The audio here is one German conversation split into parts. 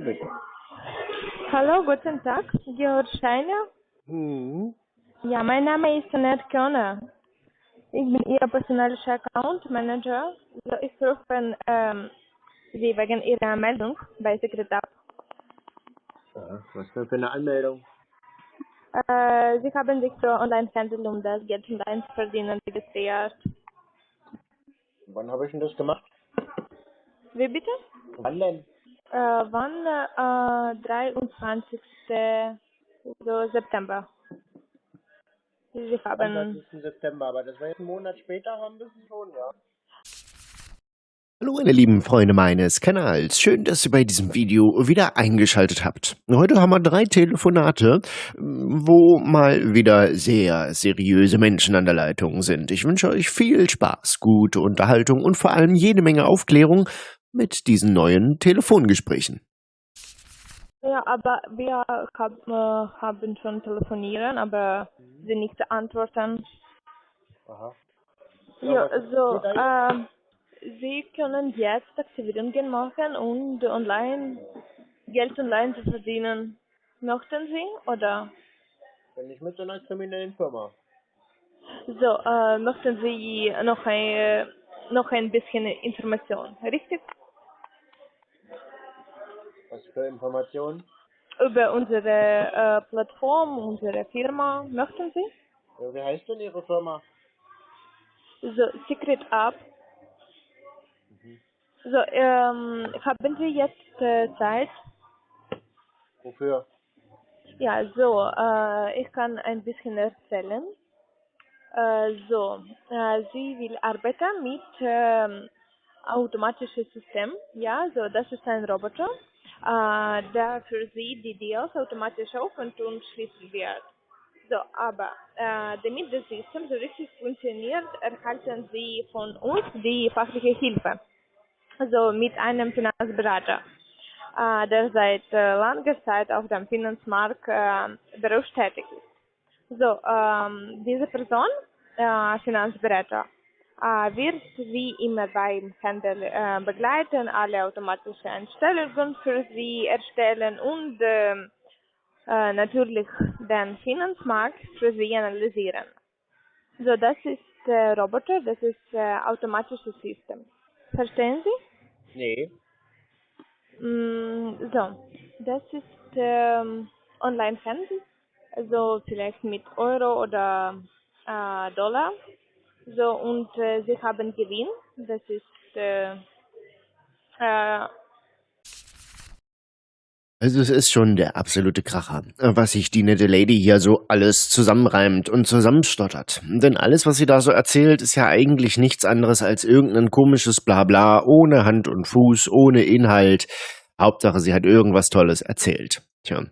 Bitte. Hallo, guten Tag, Georg Steiner. Mhm. Ja, mein Name ist Annette Körner. Ich bin Ihr personalischer Account Manager. So, ich rufe ähm, Sie wegen Ihrer Meldung bei Sekretär. Ja, was denn für eine Anmeldung? Äh, Sie haben sich für Online-Handel um das Geld online zu verdienen registriert. Wann habe ich denn das gemacht? Wie bitte? Wann denn? Äh, wann? Äh, 23. So September. Sie haben 30. September, aber das war jetzt einen Monat später, haben wir es schon, ja. Hallo meine lieben Freunde meines Kanals, schön, dass ihr bei diesem Video wieder eingeschaltet habt. Heute haben wir drei Telefonate, wo mal wieder sehr seriöse Menschen an der Leitung sind. Ich wünsche euch viel Spaß, gute Unterhaltung und vor allem jede Menge Aufklärung mit diesen neuen Telefongesprächen. Ja, aber wir hab, äh, haben schon telefonieren, aber sie nicht antworten. Aha. Ja, so, da ähm, Sie können jetzt Aktivierungen machen und online Geld online zu verdienen. Möchten Sie oder Bin ich mit so einer kriminellen Firma? so, äh, möchten Sie noch ein, noch ein bisschen Information, richtig? Was für Informationen? Über unsere äh, Plattform, unsere Firma, möchten Sie? Ja, wie heißt denn Ihre Firma? So, Secret App. So, ähm, haben Sie jetzt äh, Zeit? Wofür? Ja, so, äh, ich kann ein bisschen erzählen. Äh, so, äh, sie will arbeiten mit ähm, automatischem System. Ja, so, das ist ein Roboter, äh, der für sie die Deals automatisch öffnet und schließen wird. So, aber äh, damit das System so richtig funktioniert, erhalten sie von uns die fachliche Hilfe. Also mit einem Finanzberater, äh, der seit äh, langer Zeit auf dem Finanzmarkt äh, berufstätig ist. So, ähm, diese Person, äh, Finanzberater, wird wie immer beim Handel äh, begleiten, alle automatische Einstellungen für sie erstellen und ähm, äh, natürlich den Finanzmarkt für sie analysieren. So, das ist äh, Roboter, das ist äh, automatisches System. Verstehen Sie? Nee. Mm, so, das ist ähm, Online-Handel, also vielleicht mit Euro oder äh, Dollar. So, und äh, sie haben Gewinn, das ist äh, äh, Also es ist schon der absolute Kracher, was sich die nette Lady hier so alles zusammenreimt und zusammenstottert. Denn alles, was sie da so erzählt, ist ja eigentlich nichts anderes als irgendein komisches Blabla, ohne Hand und Fuß, ohne Inhalt. Hauptsache, sie hat irgendwas Tolles erzählt. Tja.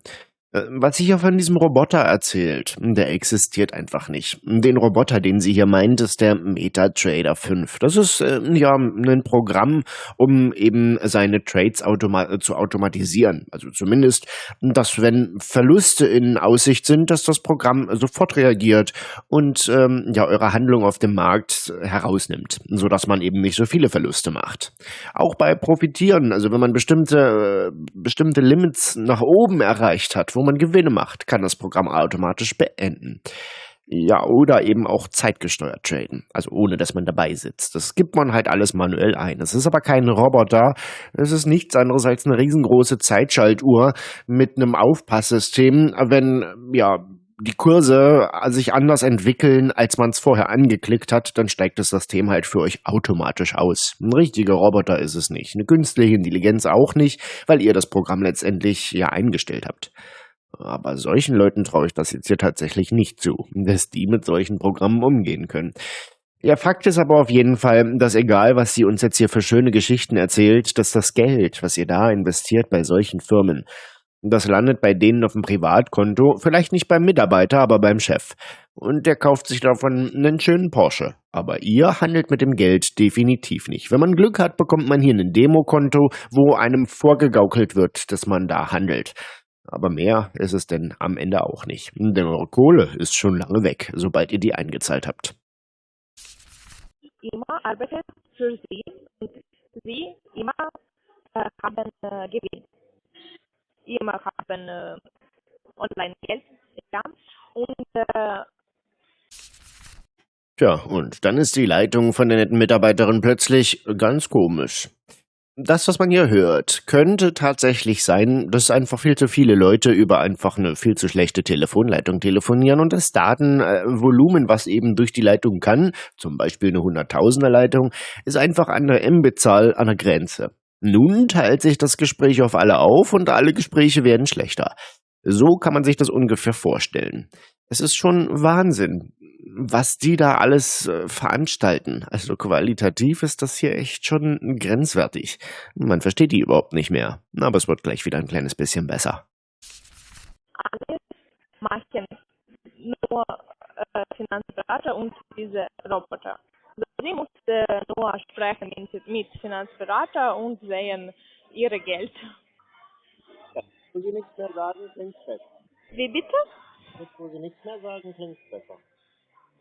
Äh, Was sie hier von diesem Roboter erzählt, der existiert einfach nicht. Den Roboter, den sie hier meint, ist der MetaTrader 5. Das ist äh, ja ein Programm, um eben seine Trades automa zu automatisieren. Also zumindest, dass wenn Verluste in Aussicht sind, dass das Programm sofort reagiert und ähm, ja eure Handlung auf dem Markt herausnimmt, so dass man eben nicht so viele Verluste macht. Auch bei Profitieren, also wenn man bestimmte äh, bestimmte Limits nach oben erreicht hat, wo man Gewinne macht, kann das Programm automatisch beenden. Ja, oder eben auch zeitgesteuert traden, also ohne dass man dabei sitzt. Das gibt man halt alles manuell ein. Es ist aber kein Roboter, es ist nichts anderes als eine riesengroße Zeitschaltuhr mit einem Aufpasssystem, wenn ja die Kurse sich anders entwickeln, als man es vorher angeklickt hat, dann steigt das System halt für euch automatisch aus. Ein richtiger Roboter ist es nicht, eine künstliche Intelligenz auch nicht, weil ihr das Programm letztendlich ja eingestellt habt. Aber solchen Leuten traue ich das jetzt hier tatsächlich nicht zu, dass die mit solchen Programmen umgehen können. Ja, Fakt ist aber auf jeden Fall, dass egal, was sie uns jetzt hier für schöne Geschichten erzählt, dass das Geld, was ihr da investiert bei solchen Firmen, das landet bei denen auf dem Privatkonto, vielleicht nicht beim Mitarbeiter, aber beim Chef. Und der kauft sich davon einen schönen Porsche. Aber ihr handelt mit dem Geld definitiv nicht. Wenn man Glück hat, bekommt man hier ein Demokonto, wo einem vorgegaukelt wird, dass man da handelt. Aber mehr ist es denn am Ende auch nicht, hm, denn eure Kohle ist schon lange weg, sobald ihr die eingezahlt habt. Immer arbeitet für sie und sie immer äh, haben äh, Gewinn. Immer haben äh, Online-Geld. Ja. Und äh, Tja, und dann ist die Leitung von der netten Mitarbeiterin plötzlich ganz komisch. Das, was man hier hört, könnte tatsächlich sein, dass einfach viel zu viele Leute über einfach eine viel zu schlechte Telefonleitung telefonieren und das Datenvolumen, was eben durch die Leitung kann, zum Beispiel eine Hunderttausender Leitung, ist einfach an der Mbit-Zahl an der Grenze. Nun teilt sich das Gespräch auf alle auf und alle Gespräche werden schlechter. So kann man sich das ungefähr vorstellen. Es ist schon Wahnsinn, was die da alles äh, veranstalten. Also qualitativ ist das hier echt schon grenzwertig. Man versteht die überhaupt nicht mehr. Aber es wird gleich wieder ein kleines bisschen besser. Alles machen nur äh, Finanzberater und diese Roboter. Also sie musste nur sprechen mit Finanzberater und sehen ihre Geld. Ja, wo sie nichts mehr sagen, klingt besser. Wie bitte? Jetzt, wo sie nichts mehr sagen, klingt besser.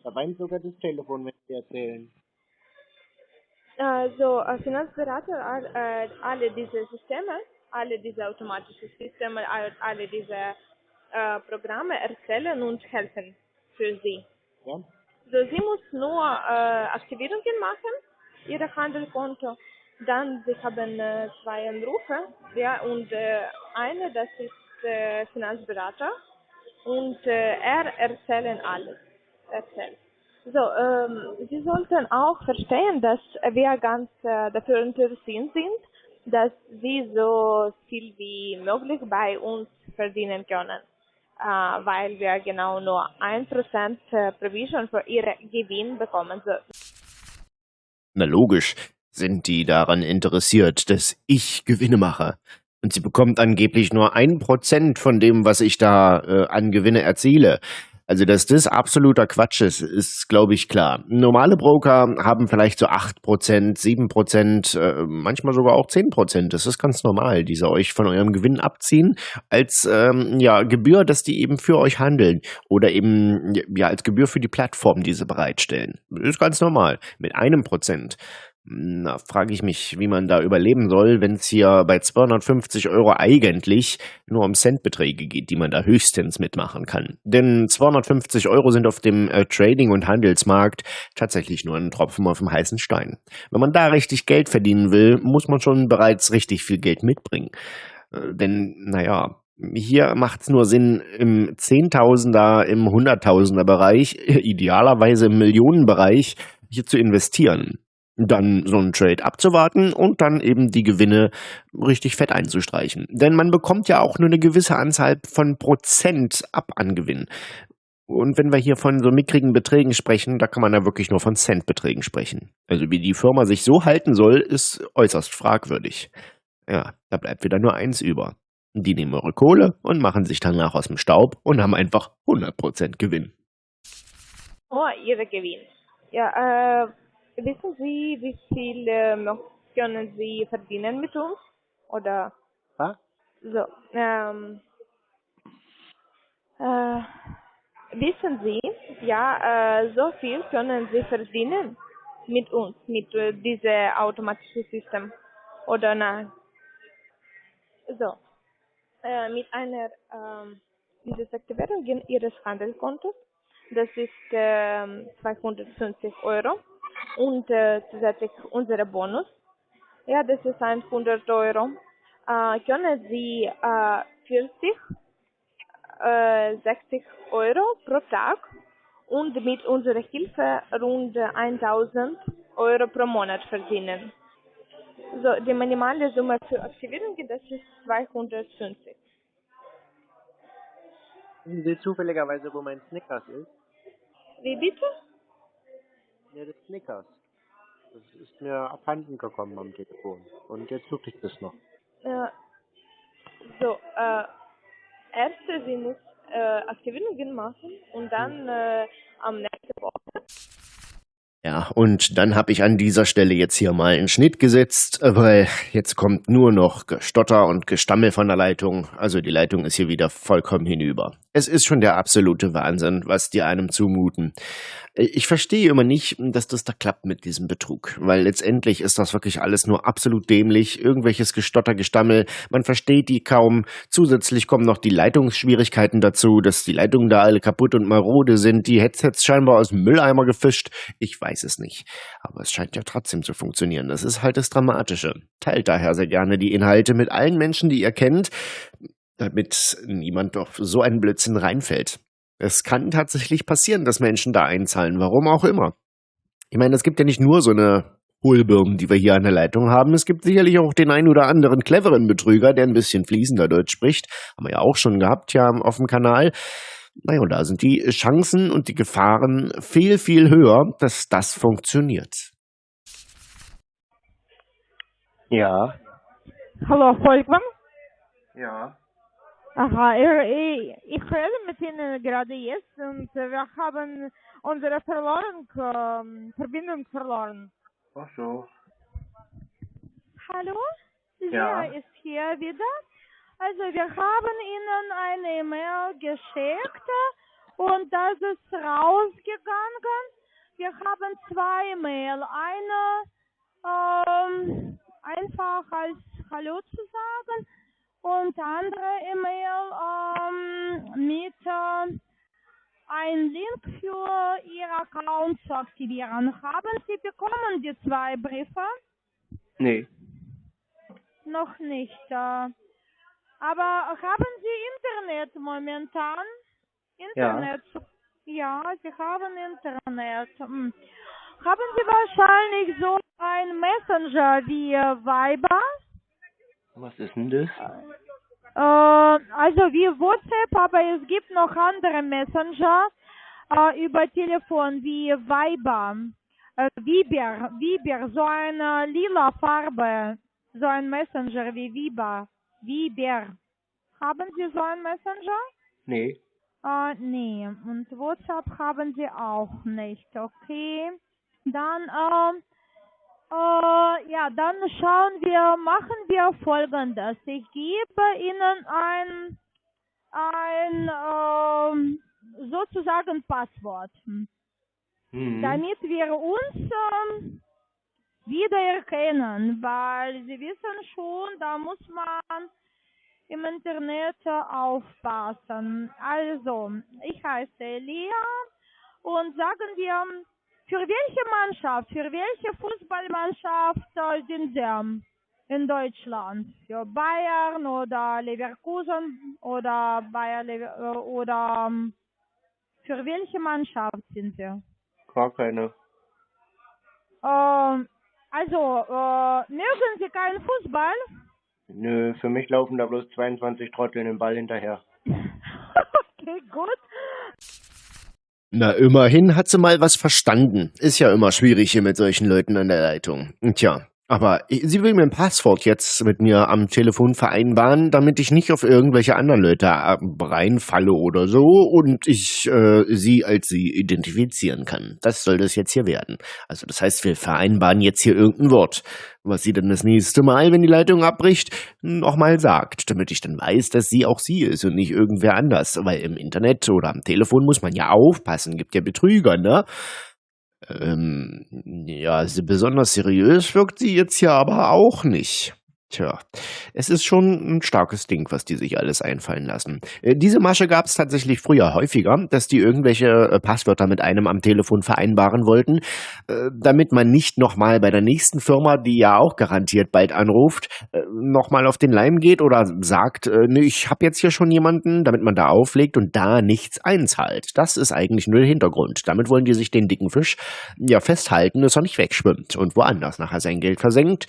Da weint sogar das Telefon, wenn sie erzählen. Also äh, Finanzberater, äh, alle diese Systeme, alle diese automatischen Systeme, alle diese äh, Programme erzählen und helfen für sie. Ja? So, sie muss nur äh, Aktivierungen machen, ihre Handelskonto. Dann sie haben äh, zwei Anrufe, ja, und äh, eine, das ist äh, Finanzberater und er erzählen alles. Erzählt. So, ähm, Sie sollten auch verstehen, dass wir ganz äh, dafür interessiert sind, dass Sie so viel wie möglich bei uns verdienen können, äh, weil wir genau nur 1% äh, Provision für Ihre Gewinn bekommen. So. Na logisch sind die daran interessiert, dass ich Gewinne mache. Und sie bekommt angeblich nur ein Prozent von dem, was ich da äh, an Gewinne erziele. Also, dass das absoluter Quatsch ist, ist, glaube ich, klar. Normale Broker haben vielleicht so acht Prozent, sieben Prozent, äh, manchmal sogar auch zehn Prozent. Das ist ganz normal, die sie euch von eurem Gewinn abziehen als ähm, ja, Gebühr, dass die eben für euch handeln oder eben ja als Gebühr für die Plattform, die sie bereitstellen. Das ist ganz normal. Mit einem Prozent na, frage ich mich, wie man da überleben soll, wenn es hier bei 250 Euro eigentlich nur um Centbeträge geht, die man da höchstens mitmachen kann. Denn 250 Euro sind auf dem äh, Trading- und Handelsmarkt tatsächlich nur ein Tropfen auf dem heißen Stein. Wenn man da richtig Geld verdienen will, muss man schon bereits richtig viel Geld mitbringen. Äh, denn, naja, hier macht es nur Sinn, im Zehntausender, im Hunderttausender Bereich, idealerweise im Millionenbereich, hier zu investieren dann so einen Trade abzuwarten und dann eben die Gewinne richtig fett einzustreichen. Denn man bekommt ja auch nur eine gewisse Anzahl von Prozent ab an Gewinn. Und wenn wir hier von so mickrigen Beträgen sprechen, da kann man ja wirklich nur von Centbeträgen sprechen. Also wie die Firma sich so halten soll, ist äußerst fragwürdig. Ja, da bleibt wieder nur eins über. Die nehmen eure Kohle und machen sich danach aus dem Staub und haben einfach 100% Gewinn. Oh, ihre Gewinn. Ja, äh, Wissen Sie, wie viel äh, können Sie verdienen mit uns? Oder? Was? So, ähm, äh, wissen Sie, ja, äh, so viel können Sie verdienen mit uns, mit äh, diesem automatischen System. Oder nein? So, äh, mit einer ähm, Desaktivierung Ihres Handelskontos, das ist äh, 250 Euro und äh, zusätzlich unsere Bonus. Ja, das ist 100 Euro. Äh, können Sie äh, 40, äh, 60 Euro pro Tag und mit unserer Hilfe rund 1000 Euro pro Monat verdienen. So, die minimale Summe für Aktivierung, das ist 250. Wissen Sie zufälligerweise, wo mein Snickers ist? Wie bitte? Ja, des Snickers. Das ist mir abhanden gekommen am Telefon. Und jetzt suche ich das noch. Äh, so, äh, erste, sie muss äh, Aktivierungen machen und dann äh, am nächsten Woche. Ja, und dann habe ich an dieser Stelle jetzt hier mal einen Schnitt gesetzt, weil jetzt kommt nur noch Gestotter und Gestammel von der Leitung. Also die Leitung ist hier wieder vollkommen hinüber. Es ist schon der absolute Wahnsinn, was die einem zumuten. Ich verstehe immer nicht, dass das da klappt mit diesem Betrug, weil letztendlich ist das wirklich alles nur absolut dämlich, irgendwelches Gestotter, Gestammel, man versteht die kaum. Zusätzlich kommen noch die Leitungsschwierigkeiten dazu, dass die Leitungen da alle kaputt und marode sind, die Headsets scheinbar aus dem Mülleimer gefischt. Ich weiß es nicht, aber es scheint ja trotzdem zu funktionieren. Das ist halt das Dramatische. Teilt daher sehr gerne die Inhalte mit allen Menschen, die ihr kennt, damit niemand auf so einen Blödsinn reinfällt. Es kann tatsächlich passieren, dass Menschen da einzahlen, warum auch immer. Ich meine, es gibt ja nicht nur so eine Hohlbirnen, die wir hier an der Leitung haben. Es gibt sicherlich auch den einen oder anderen cleveren Betrüger, der ein bisschen fließender Deutsch spricht. Haben wir ja auch schon gehabt, ja, auf dem Kanal. Naja, und da sind die Chancen und die Gefahren viel, viel höher, dass das funktioniert. Ja. Hallo, Volkmann? Ja. Aha, ich, ich rede mit Ihnen gerade jetzt und wir haben unsere Verloren, ähm, Verbindung verloren. Ach so. Hallo? Ja. Wer ist hier wieder? Also wir haben Ihnen eine E-Mail geschickt und das ist rausgegangen. Wir haben zwei Mail. Eine ähm, einfach als Hallo zu sagen und andere E-Mail ähm, mit äh, ein Link für Ihr Account zu aktivieren. Haben Sie bekommen die zwei Briefe? Nee. Noch nicht. Äh, aber haben Sie Internet momentan? Internet? Ja, Sie haben Internet. Hm. Haben Sie wahrscheinlich so ein Messenger wie Viber? Was ist denn das? Äh, also wie WhatsApp, aber es gibt noch andere Messenger äh, über Telefon wie Viber, äh, Viber, Viber, so eine lila Farbe, so ein Messenger wie Viber, Viber. Haben Sie so ein Messenger? Nee. Äh, nee, und WhatsApp haben Sie auch nicht, okay. Dann, ähm, äh, ja, dann schauen wir, machen wir folgendes. Ich gebe Ihnen ein, ein ähm, sozusagen Passwort, Hm. damit wir uns ähm, wiedererkennen, weil Sie wissen schon, da muss man im Internet aufpassen. Also, ich heiße Elia und sagen wir, für welche Mannschaft, für welche Fußballmannschaft sind Sie in Deutschland? Für Bayern oder Leverkusen oder Bayer Lever oder für welche Mannschaft sind Sie? Gar keine. Ähm, also, äh, mögen Sie keinen Fußball? Nö, für mich laufen da bloß 22 Trotteln den Ball hinterher. okay, gut. Na, immerhin hat sie mal was verstanden. Ist ja immer schwierig hier mit solchen Leuten an der Leitung. Tja, aber sie will mir ein Passwort jetzt mit mir am Telefon vereinbaren, damit ich nicht auf irgendwelche anderen Leute äh, reinfalle oder so und ich äh, sie als sie identifizieren kann. Das soll das jetzt hier werden. Also das heißt, wir vereinbaren jetzt hier irgendein Wort, was sie dann das nächste Mal, wenn die Leitung abbricht, nochmal sagt, damit ich dann weiß, dass sie auch sie ist und nicht irgendwer anders. Weil im Internet oder am Telefon muss man ja aufpassen, gibt ja Betrüger, ne? Ähm, ja, besonders seriös wirkt sie jetzt ja aber auch nicht. Tja, es ist schon ein starkes Ding, was die sich alles einfallen lassen. Äh, Diese Masche gab es tatsächlich früher häufiger, dass die irgendwelche äh, Passwörter mit einem am Telefon vereinbaren wollten, äh, damit man nicht nochmal bei der nächsten Firma, die ja auch garantiert bald anruft, nochmal auf den Leim geht oder sagt, nee, ich habe jetzt hier schon jemanden, damit man da auflegt und da nichts einzahlt. Das ist eigentlich nur der Hintergrund. Damit wollen die sich den dicken Fisch ja festhalten, dass er nicht wegschwimmt und woanders nachher sein Geld versenkt,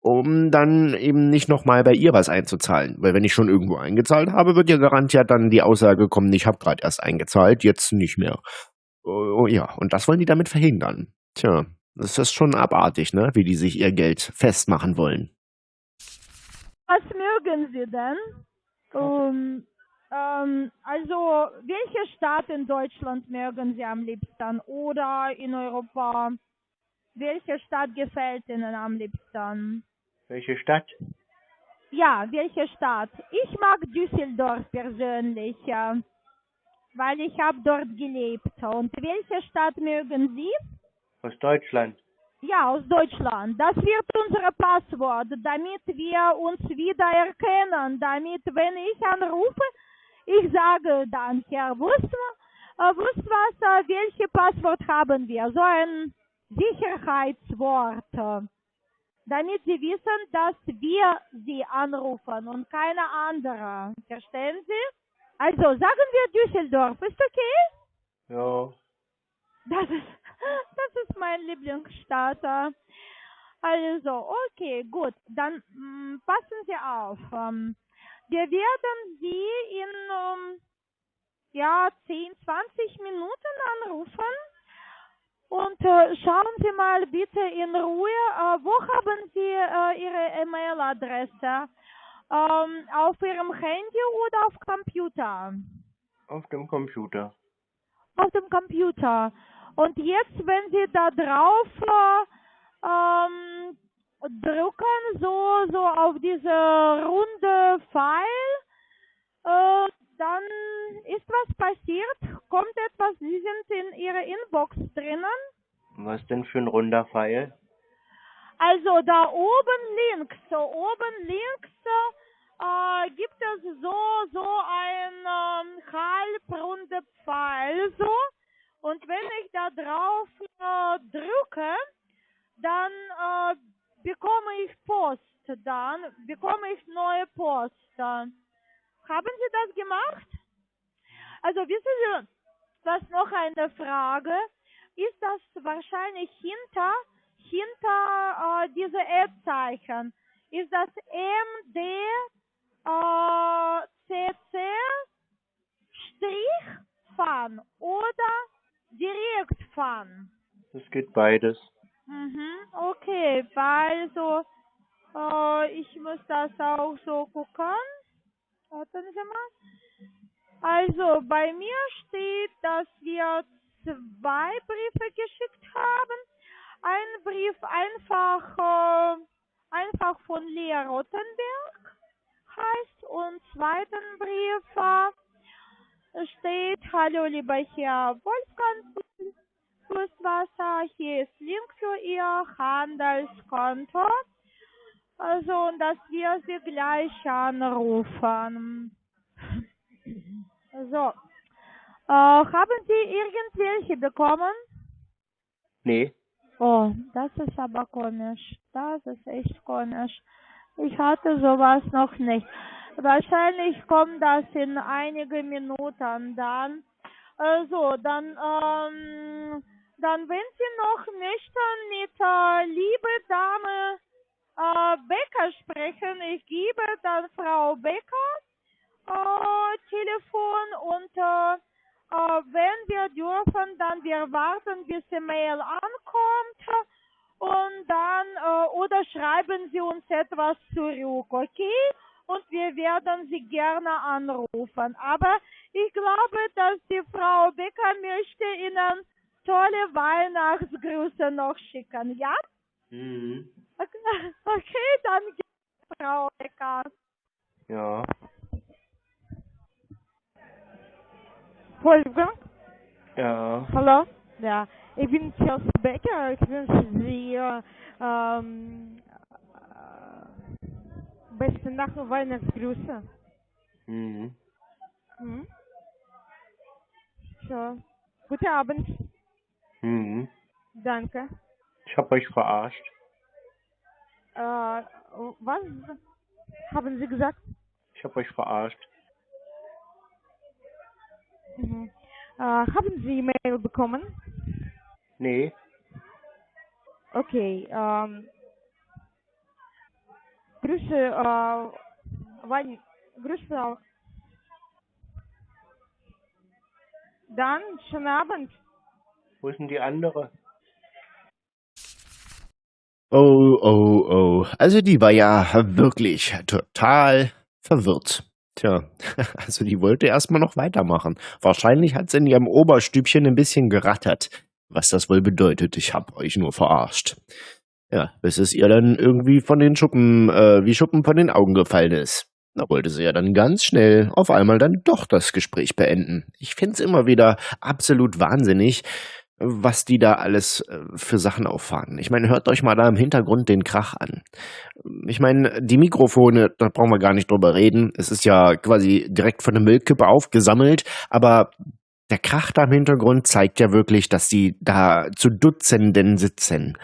um dann eben nicht nochmal bei ihr was einzuzahlen. Weil wenn ich schon irgendwo eingezahlt habe, wird ja garantiert dann die Aussage kommen, ich habe gerade erst eingezahlt, jetzt nicht mehr. Oh, ja, und das wollen die damit verhindern. Tja, das ist schon abartig, ne? Wie die sich ihr Geld festmachen wollen. Was mögen Sie denn? Ähm, ähm, also, welche Stadt in Deutschland mögen Sie am liebsten oder in Europa? Welche Stadt gefällt Ihnen am liebsten? Welche Stadt? Ja, welche Stadt? Ich mag Düsseldorf persönlich, weil ich habe dort gelebt. Und welche Stadt mögen Sie? Aus Deutschland. Ja, aus Deutschland. Das wird unser Passwort, damit wir uns wiedererkennen, damit, wenn ich anrufe, ich sage dann, Herr Wustmann, Wustwasser, welches Passwort haben wir? So ein Sicherheitswort, damit Sie wissen, dass wir Sie anrufen und keine andere. Verstehen Sie? Also sagen wir Düsseldorf, ist okay? Ja. Das ist, das ist mein Lieblingsstadt. äh. Also, okay, gut. Dann mm, passen Sie auf. Ähm, wir werden Sie in ähm, ja, 10, 20 Minuten anrufen. Und äh, schauen Sie mal bitte in Ruhe, äh, wo haben Sie äh, Ihre E-Mail-Adresse? Ähm, auf Ihrem Handy oder auf Computer? Auf dem Computer. auf dem Computer. Und jetzt, wenn Sie da drauf äh, ähm, drücken, so, so auf diese runde Pfeil, äh, dann ist was passiert, kommt etwas, Sie sind in Ihrer Inbox drinnen. Was denn für ein runder Pfeil? Also da oben links, so oben links äh, gibt es so, so ein ähm, halbrunde Pfeil, so. Und wenn ich da drauf äh, drücke, dann äh, bekomme ich Post, dann bekomme ich neue Post. Haben Sie das gemacht? Also wissen Sie, was noch eine Frage? Ist das wahrscheinlich hinter, hinter äh, diese Ad-Zeichen? Ist das MD äh, CC Strich Fun oder direkt Fun? Es geht beides. Mhm, okay, also äh, ich muss das auch so gucken. Warten Sie mal. Also bei mir steht, dass wir zwei Briefe geschickt haben. Ein Brief einfach, äh, einfach von Lea Rottenberg heißt und zweiten Brief äh, steht, hallo lieber Herr Wolfgang Flusswasser, hier ist Link für Ihr Handelskonto. Also, und dass wir Sie gleich anrufen. So. Äh, haben Sie irgendwelche bekommen? Nee. Oh, das ist aber komisch. Das ist echt komisch. Ich hatte sowas noch nicht. Wahrscheinlich kommt das in einige Minuten dann. Also, dann, ähm, dann, wenn Sie noch möchten mit äh, liebe Dame äh, Becker sprechen, ich gebe dann Frau Becker äh, Telefon und äh, äh, wenn wir dürfen, dann wir warten, bis die Mail ankommt und dann äh, oder schreiben Sie uns etwas zurück, okay? Und wir werden Sie gerne anrufen. Aber ich glaube, dass die Frau Becker möchte Ihnen tolle Weihnachtsgrüße noch schicken, ja? Mhm. Okay, okay dann Frau Becker. Ja. Wolfgang, Ja. hallo. Ja, ich bin Chelsea Becker. Ich wünsche Sie äh, ähm, äh, beste Nacht und Weihnachtsgrüße. Mhm. Hm? So. Guten Abend. Mhm. Danke. Ich hab euch verarscht. Äh, was haben Sie gesagt? Ich hab euch verarscht. Mhm. Äh, haben Sie E-Mail bekommen? Nee. Okay. Ähm, Grüße, äh, Wein, Grüße. Dann, schönen Abend. Wo ist denn die andere? Oh, oh, oh. Also die war ja wirklich total verwirrt. Tja, also die wollte erstmal noch weitermachen. Wahrscheinlich hat sie in ihrem Oberstübchen ein bisschen gerattert. Was das wohl bedeutet, ich hab euch nur verarscht. Ja, bis es ihr dann irgendwie von den Schuppen, äh, wie Schuppen von den Augen gefallen ist. Da wollte sie ja dann ganz schnell auf einmal dann doch das Gespräch beenden. Ich find's immer wieder absolut wahnsinnig, was die da alles äh, für Sachen auffahren. Ich meine, hört euch mal da im Hintergrund den Krach an. Ich meine, die Mikrofone, da brauchen wir gar nicht drüber reden. Es ist ja quasi direkt von der Müllkippe aufgesammelt, aber der Krach da im Hintergrund zeigt ja wirklich, dass die da zu Dutzenden sitzen.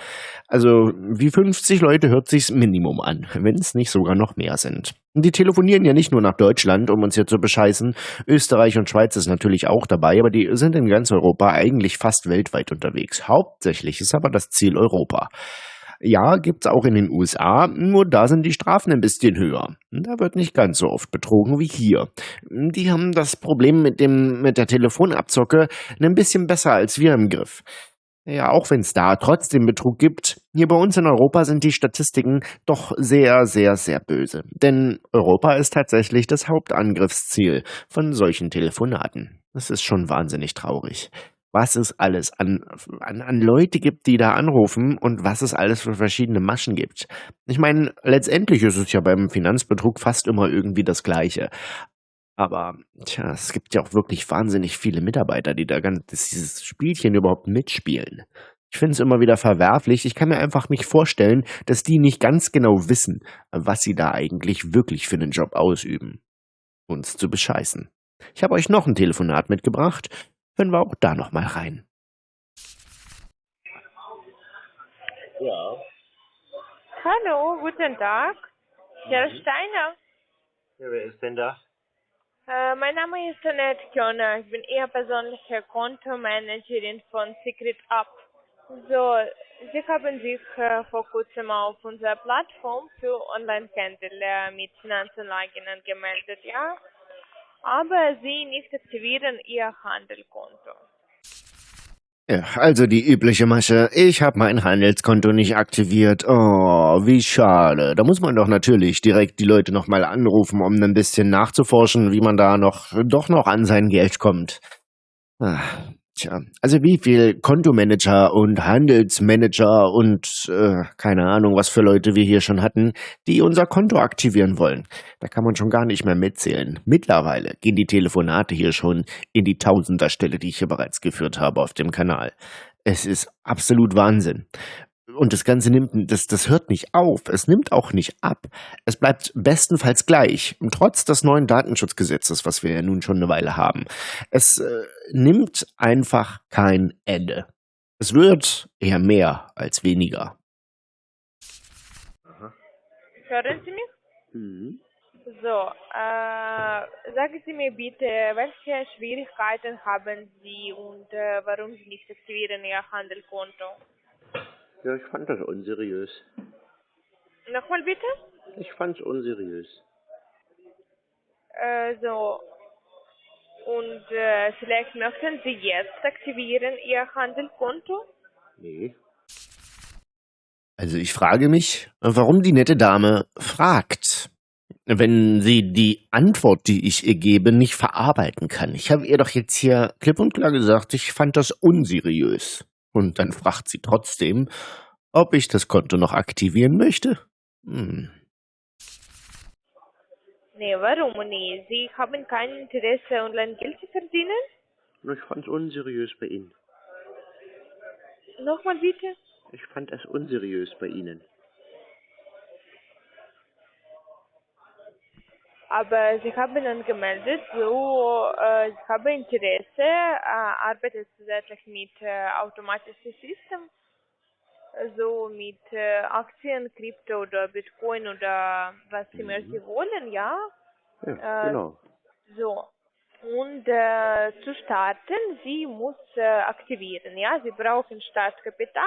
Also wie 50 Leute hört sich's Minimum an, wenn es nicht sogar noch mehr sind. Die telefonieren ja nicht nur nach Deutschland, um uns hier zu bescheißen. Österreich und Schweiz ist natürlich auch dabei, aber die sind in ganz Europa eigentlich fast weltweit unterwegs. Hauptsächlich ist aber das Ziel Europa. Ja, gibt's auch in den USA, nur da sind die Strafen ein bisschen höher. Da wird nicht ganz so oft betrogen wie hier. Die haben das Problem mit dem, mit der Telefonabzocke ein bisschen besser als wir im Griff. Ja, auch wenn es da trotzdem Betrug gibt, hier bei uns in Europa sind die Statistiken doch sehr, sehr, sehr böse. Denn Europa ist tatsächlich das Hauptangriffsziel von solchen Telefonaten. Das ist schon wahnsinnig traurig was es alles an, an, an Leute gibt, die da anrufen und was es alles für verschiedene Maschen gibt. Ich meine, letztendlich ist es ja beim Finanzbetrug fast immer irgendwie das Gleiche. Aber tja, es gibt ja auch wirklich wahnsinnig viele Mitarbeiter, die da ganz dieses Spielchen überhaupt mitspielen. Ich finde es immer wieder verwerflich. Ich kann mir einfach nicht vorstellen, dass die nicht ganz genau wissen, was sie da eigentlich wirklich für einen Job ausüben. Uns zu bescheißen. Ich habe euch noch ein Telefonat mitgebracht hören wir auch da noch mal rein. Ja. Hallo, guten Tag. Herr Steiner. ja. Wer ist denn da? Äh, mein Name ist Annette Kjöner. Ich bin Ihr persönliche Kontomanagerin von Secret Up. So, Sie haben sich äh, vor kurzem auf unserer Plattform für Online-Handel äh, mit Finanzanlagen angemeldet, ja? Aber Sie nicht aktivieren Ihr Handelkonto. Ja, also die übliche Masche. Ich habe mein Handelskonto nicht aktiviert. Oh, wie schade. Da muss man doch natürlich direkt die Leute nochmal anrufen, um ein bisschen nachzuforschen, wie man da noch doch noch an sein Geld kommt. Ach, Tja, also wie viel Kontomanager und Handelsmanager und äh, keine Ahnung, was für Leute wir hier schon hatten, die unser Konto aktivieren wollen. Da kann man schon gar nicht mehr mitzählen. Mittlerweile gehen die Telefonate hier schon in die Tausenderstelle, die ich hier bereits geführt habe auf dem Kanal. Es ist absolut Wahnsinn. Und das Ganze nimmt, das, das hört nicht auf. Es nimmt auch nicht ab. Es bleibt bestenfalls gleich, trotz des neuen Datenschutzgesetzes, was wir ja nun schon eine Weile haben. Es äh, nimmt einfach kein Ende. Es wird eher mehr als weniger. Hören Sie mich? Mhm. So, äh, sagen Sie mir bitte, welche Schwierigkeiten haben Sie und äh, warum Sie nicht aktivieren Ihr Handelkonto? Ja, ich fand das unseriös. Nochmal bitte? Ich fand's unseriös. Äh, so. Und äh, vielleicht möchten Sie jetzt aktivieren Ihr Handelkonto? Nee. Also ich frage mich, warum die nette Dame fragt, wenn sie die Antwort, die ich ihr gebe, nicht verarbeiten kann. Ich habe ihr doch jetzt hier klipp und klar gesagt, ich fand das unseriös. Und dann fragt sie trotzdem, ob ich das Konto noch aktivieren möchte. Hm. Nee, warum nee? Sie haben kein Interesse, online Geld zu verdienen? Ich fand's unseriös bei Ihnen. Nochmal bitte? Ich fand es unseriös bei Ihnen. Aber Sie haben angemeldet, so, äh, ich habe Interesse, äh, arbeitet zusätzlich mit äh, automatischen System, so mit äh, Aktien, Krypto oder Bitcoin oder was immer Mhm. Sie wollen, ja? Ja, Äh, genau. So. Und äh, zu starten, sie muss äh, aktivieren, ja? Sie brauchen Startkapital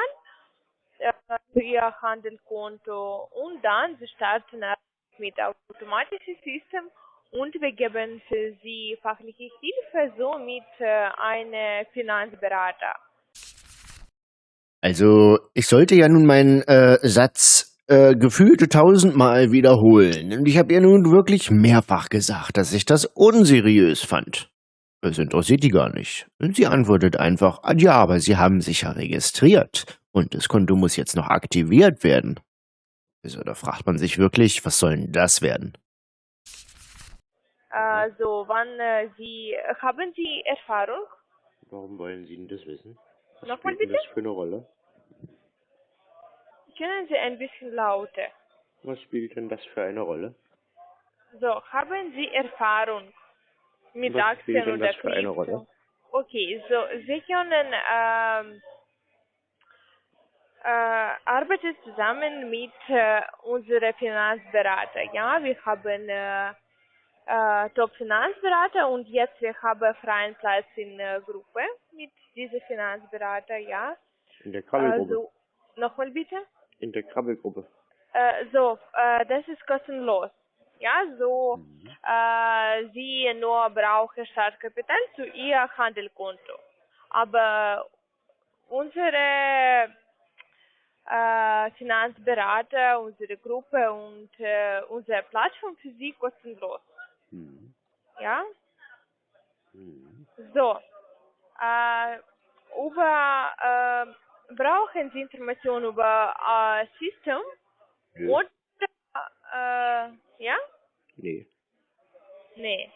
äh, für ihr Handelkonto und dann sie starten mit automatischen System und wir geben für sie fachliche Hilfe, so mit äh, einem Finanzberater. Also, ich sollte ja nun meinen äh, Satz äh, gefühlte tausendmal wiederholen. Und ich habe ihr nun wirklich mehrfach gesagt, dass ich das unseriös fand. Es interessiert die gar nicht. Sie antwortet einfach, "Ah, ja, aber Sie haben sich ja registriert und das Konto muss jetzt noch aktiviert werden. Also da fragt man sich wirklich, was soll denn das werden? Äh, so, wann äh, Sie, haben Sie Erfahrung? Warum wollen Sie denn das wissen? Was Nochmal spielt denn bitte? das für eine Rolle? Können Sie ein bisschen lauter? Was spielt denn das für eine Rolle? So, haben Sie Erfahrung mit Was Aktien spielt denn oder das für eine Krypto? Rolle? Okay, so, Sie können ähm, äh, arbeiten zusammen mit äh, unserem Finanzberater. Ja, wir haben äh, äh, Top-Finanzberater und jetzt wir haben freien Platz in der Gruppe mit diesem Finanzberater. Ja, In der Krabbelgruppe. also nochmal bitte. In der Krabbelgruppe. Äh, so, äh, das ist kostenlos. Ja, so, Mhm. äh, Sie nur brauchen Startkapital zu Ihr Handelkonto. Aber unsere äh, Finanzberater, unsere Gruppe und äh, unsere Plattform für Sie kostenlos. Mhm. Ja, Mhm. so, äh, über, äh, brauchen Sie Informationen über äh, System Nö. oder, äh, ja? Nee. Nee.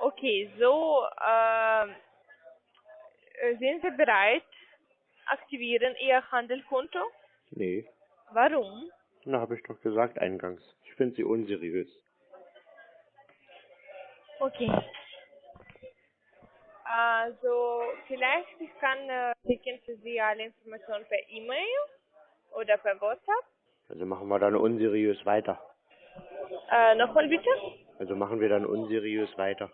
Okay, so, äh, sind Sie bereit? Aktivieren Ihr Handelkonto? Nee. Warum? Na, habe ich doch gesagt eingangs. Ich finde sie unseriös. Okay. Also, vielleicht ich kann äh, schicken für Sie alle Informationen per E-Mail oder per WhatsApp. Also machen wir dann unseriös weiter. Äh, nochmal bitte? Also machen wir dann unseriös weiter.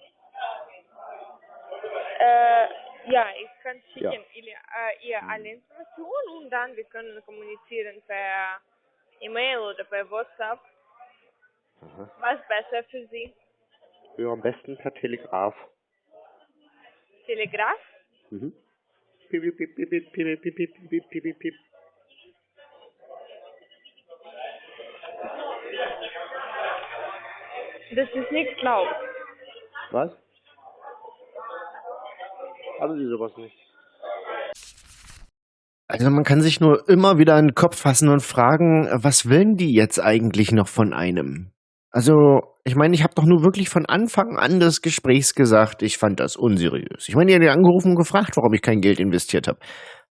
Äh, ja, ich kann Ja. schicken ihr, äh, ihr alle Informationen und dann wir können kommunizieren per E-Mail oder per WhatsApp. Aha. Was besser für Sie? Ja, am besten per Telegraph. Telegraph? Mhm. Piep, piep, piep, piep, piep, piep, piep, piep, piep, piep, piep. Das ist nicht laut. Was? Haben Sie sowas nicht? Also man kann sich nur immer wieder in den Kopf fassen und fragen, was wollen die jetzt eigentlich noch von einem? Also, ich meine, ich habe doch nur wirklich von Anfang an des Gesprächs gesagt, ich fand das unseriös. Ich meine, habt ja angerufen und gefragt, warum ich kein Geld investiert habe.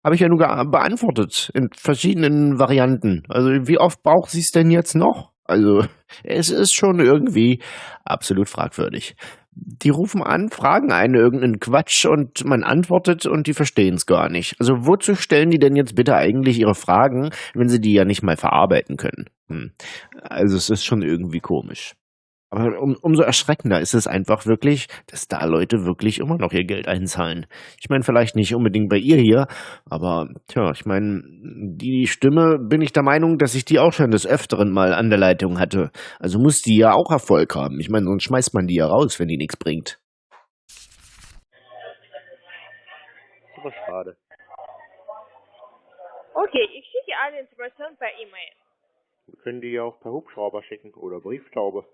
Habe ich ja nur beantwortet in verschiedenen Varianten. Also, wie oft braucht sie es denn jetzt noch? Also, es ist schon irgendwie absolut fragwürdig. Die rufen an, fragen einen irgendeinen Quatsch und man antwortet und die verstehen es gar nicht. Also wozu stellen die denn jetzt bitte eigentlich ihre Fragen, wenn sie die ja nicht mal verarbeiten können? Hm. Also es ist schon irgendwie komisch. Aber um, umso erschreckender ist es einfach wirklich, dass da Leute wirklich immer noch ihr Geld einzahlen. Ich meine, vielleicht nicht unbedingt bei ihr hier, aber tja, ich meine, die Stimme bin ich der Meinung, dass ich die auch schon des Öfteren mal an der Leitung hatte. Also muss die ja auch Erfolg haben. Ich meine, sonst schmeißt man die ja raus, wenn die nichts bringt. Aber schade. Okay, ich schicke alle Informationen per E-Mail. Wir können die ja auch per Hubschrauber schicken oder Brieftaube.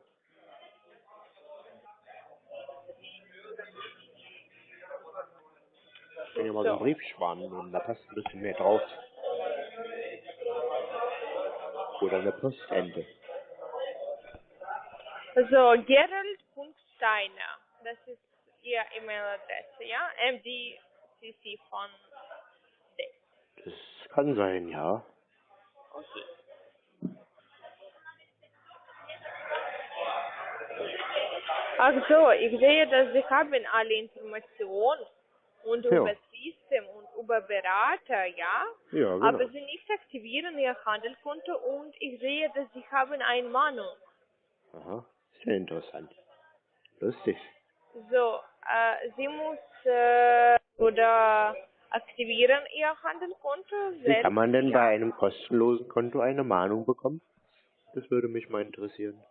Ich kann ja mal so einen So. Briefschwan nehmen, da passt ein bisschen mehr drauf. Oder eine Postente. So, Gerald.steiner, das ist Ihr E-Mail-Adresse, ja? MDCC von D. Das kann sein, ja. Okay. Ach so, ich sehe, dass Sie haben alle Informationen und Ja. über System und über Berater, ja? Ja, genau. Aber Sie nicht aktivieren Ihr Handelkonto und ich sehe, dass Sie haben eine Mahnung. Aha, sehr interessant. Lustig. So, äh, sie muss äh, oder aktivieren ihr Handelkonto Wie kann man denn ja. bei einem kostenlosen Konto eine Mahnung bekommen? Das würde mich mal interessieren.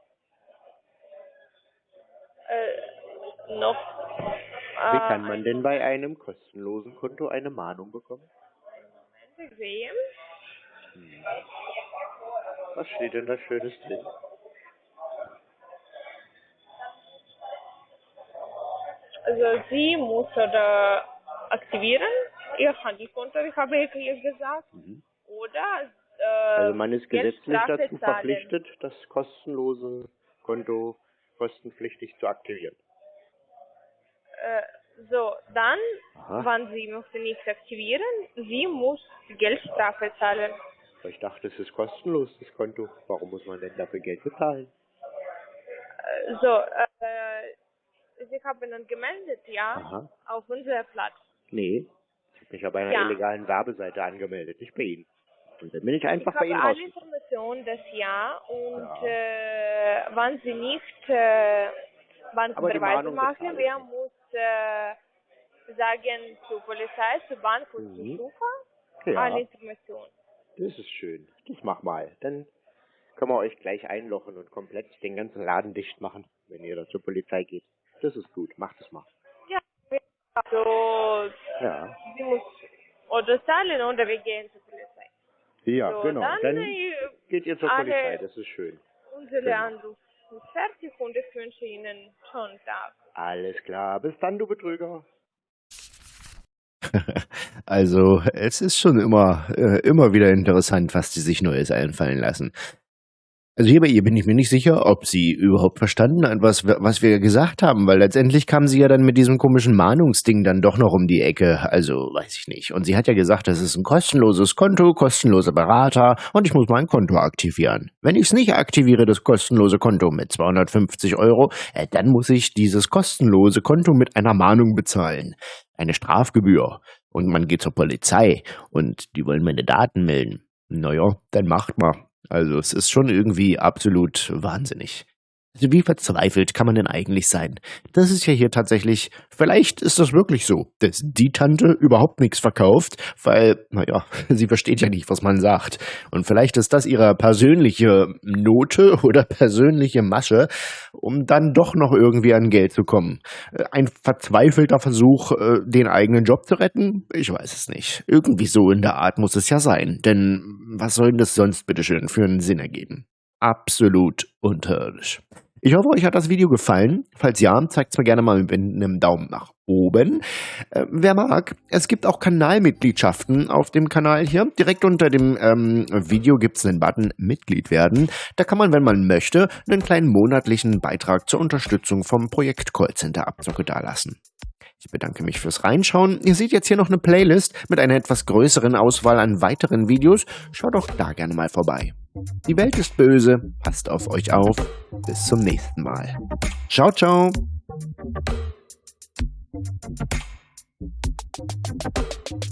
äh, noch? Wie Äh, kann man denn bei einem kostenlosen Konto eine Mahnung bekommen? Moment sehen? Was steht denn da Schönes drin? Also sie muss oder aktivieren ihr Handelskonto, ich habe ihr gesagt, Mhm. oder äh, Also man ist gesetzlich dazu verpflichtet, das kostenlose Konto kostenpflichtig zu aktivieren. Äh, so, dann, Aha. wenn sie möchte nicht aktivieren, sie muss Geldstrafe zahlen. Ich dachte, es ist kostenlos, das Konto. Warum muss man denn dafür Geld bezahlen? Äh, so, äh, sie haben dann gemeldet, ja, Aha. auf unserer Platz. Nee, ich habe mich bei einer Ja. illegalen Werbeseite angemeldet, nicht bei Ihnen. Und dann bin ich einfach ich bei Ihnen habe alle. Informationen, das ja, und Ja. Äh, wenn sie nicht äh, die Überweisung Mahnung machen, wer muss äh, sagen zur Polizei, zur Bank und Mhm. zur Schufa Ja, alle Informationen. das ist schön. Das mach mal. Dann können wir euch gleich einlochen und komplett den ganzen Laden dicht machen, wenn ihr da zur Polizei geht. Das ist gut, macht es mal. Ja, also Ja. sie muss oder zahlen oder wir gehen zur Polizei. Ja, so, genau. Dann, Dann äh, geht ihr zur alle- Polizei, das ist schön. unsere Genau. Anruf ist fertig und ich wünsche Ihnen schönen Tag. Alles klar. Bis dann, du Betrüger. Also, es ist schon immer, äh, immer wieder interessant, was die sich Neues einfallen lassen. Also hier bei ihr bin ich mir nicht sicher, ob sie überhaupt verstanden hat, was, was wir gesagt haben, weil letztendlich kam sie ja dann mit diesem komischen Mahnungsding dann doch noch um die Ecke. Also, weiß ich nicht. Und sie hat ja gesagt, das ist ein kostenloses Konto, kostenloser Berater und ich muss mein Konto aktivieren. Wenn ich es nicht aktiviere, das kostenlose Konto mit 250 Euro, äh, dann muss ich dieses kostenlose Konto mit einer Mahnung bezahlen. Eine Strafgebühr. Und man geht zur Polizei und die wollen meine Daten melden. Naja, dann macht mal. Also es ist schon irgendwie absolut wahnsinnig. Also wie verzweifelt kann man denn eigentlich sein? Das ist ja hier tatsächlich, vielleicht ist das wirklich so, dass die Tante überhaupt nichts verkauft, weil, naja, sie versteht ja nicht, was man sagt. Und vielleicht ist das ihre persönliche Note oder persönliche Masche, um dann doch noch irgendwie an Geld zu kommen. Äh, Ein verzweifelter Versuch, äh, den eigenen Job zu retten? Ich weiß es nicht. Irgendwie so in der Art muss es ja sein. Denn was soll denn das sonst bitteschön für einen Sinn ergeben? Absolut unterirdisch. Ich hoffe, euch hat das Video gefallen. Falls ja, zeigt es mir gerne mal mit einem Daumen nach oben. Äh, wer mag, es gibt auch Kanalmitgliedschaften auf dem Kanal hier. Direkt unter dem ähm, Video gibt es einen Button Mitglied werden. Da kann man, wenn man möchte, einen kleinen monatlichen Beitrag zur Unterstützung vom Projekt Callcenter Abzocke dalassen. Ich bedanke mich fürs Reinschauen. Ihr seht jetzt hier noch eine Playlist mit einer etwas größeren Auswahl an weiteren Videos. Schaut doch da gerne mal vorbei. Die Welt ist böse, passt auf euch auf. Bis zum nächsten Mal. Ciao, ciao. Thank you.